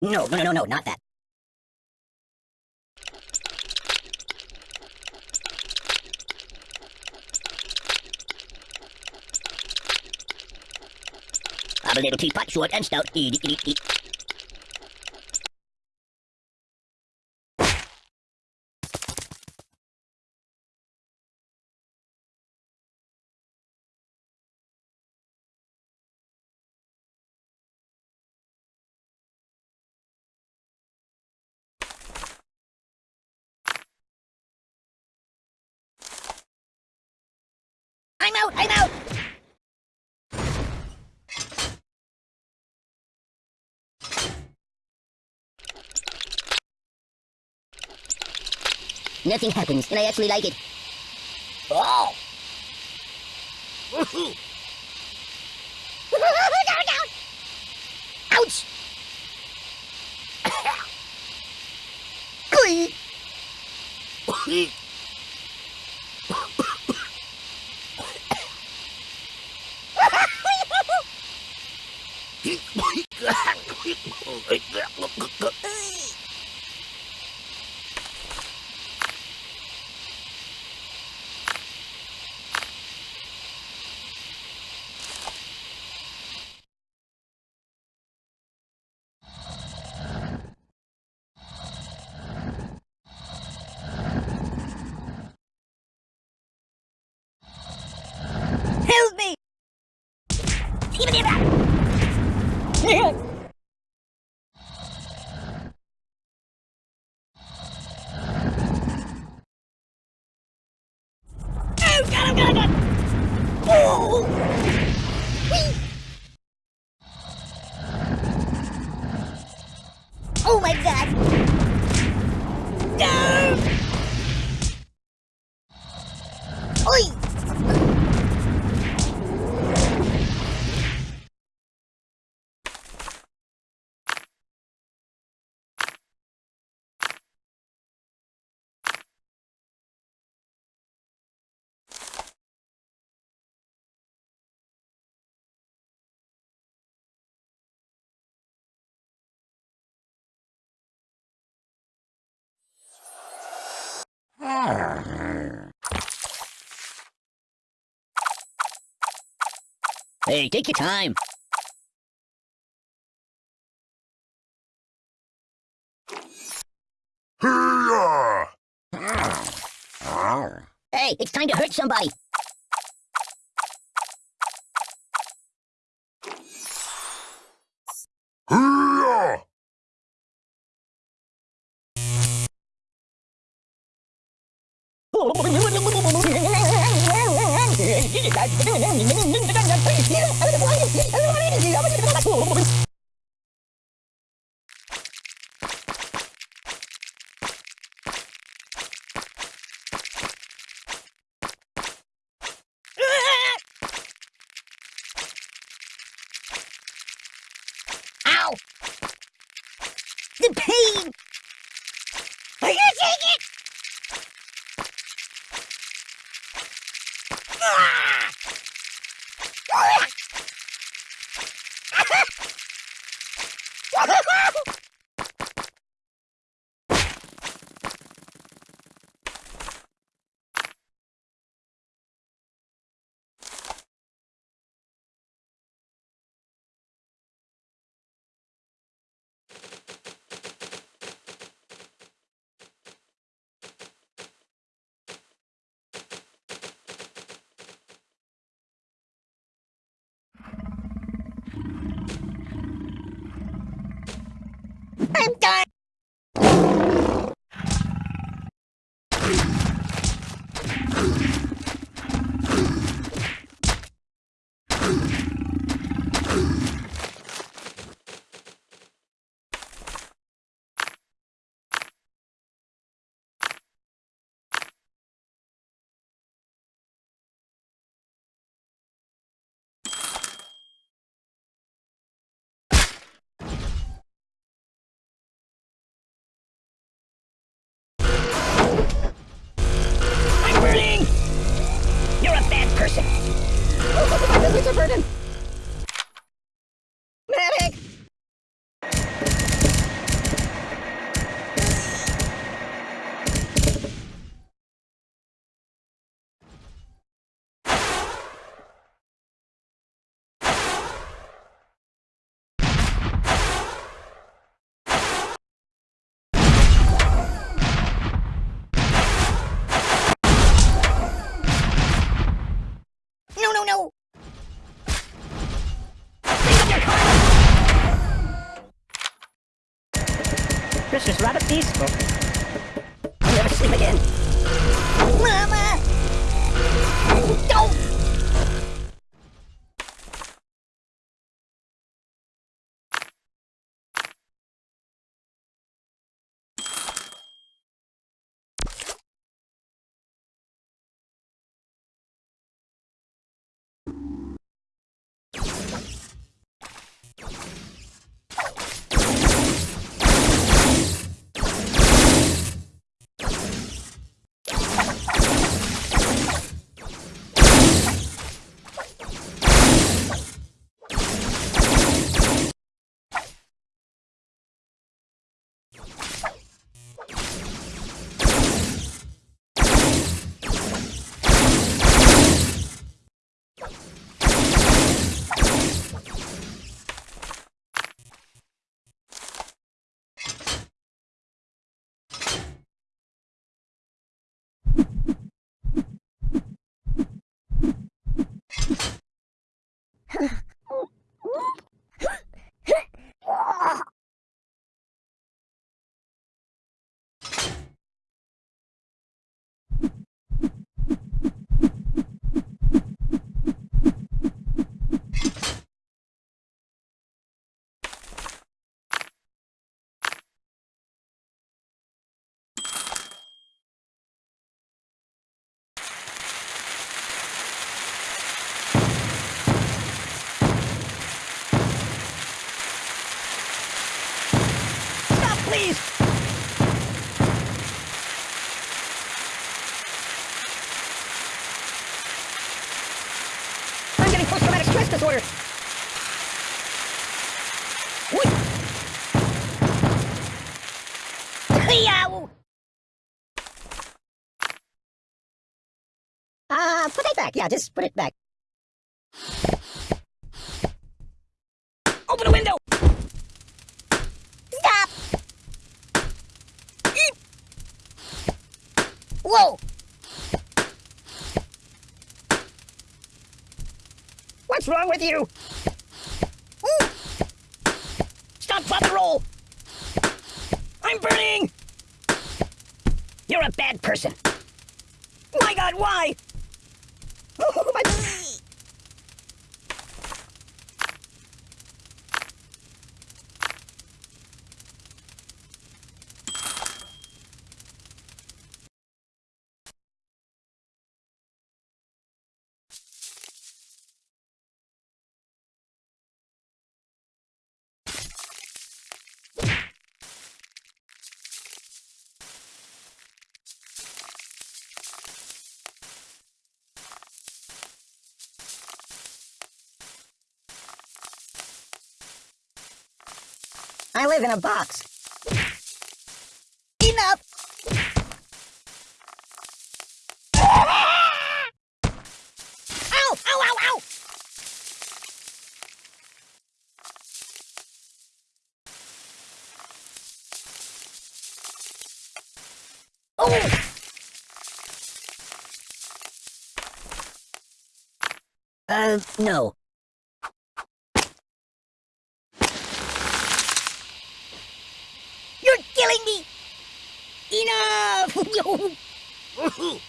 No, no, no, no, not that. I'm a little teapot, short and stout. Eat, eat, eat, eat. I'm out, I'm out! Nothing happens, and I actually like it. Oh! down, down! Ouch! Glee! Oh, Hey, take your time. Hey, it's time to hurt somebody. Ow! The pain! Are you take it? Ah! I'm done! It's a burden! Medic! This is rather peaceful. I'll never sleep again. Mama! Don't! Stop, please! I'm getting stress disorder. Uh, put it back. Yeah, just put it back. Open the window! Stop! Eep! Whoa! What's wrong with you? Ooh. Stop, and roll! I'm burning! You're a bad person. My god, why? Oh, my... I live in a box. Enough! Ow! Ow, ow, ow! Oh! Uh, no. You're killing me! Enough! Oh.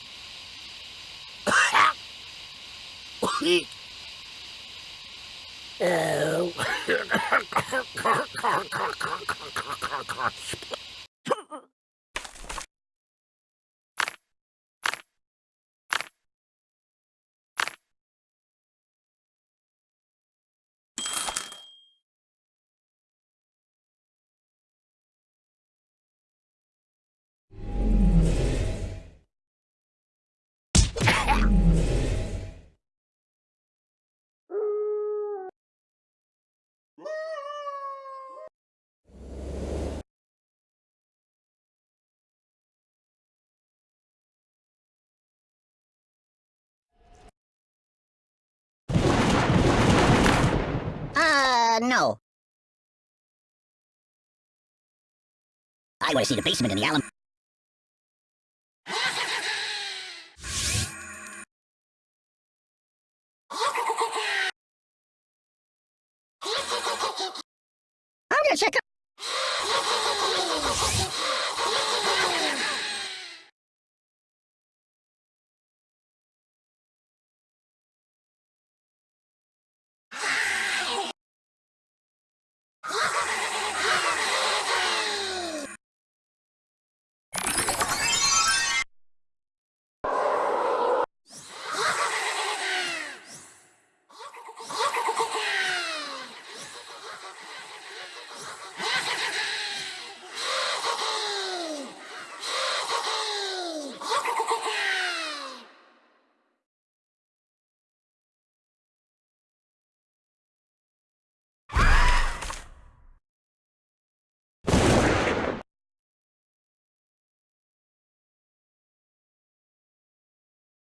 No. I want to see the basement in the Allen.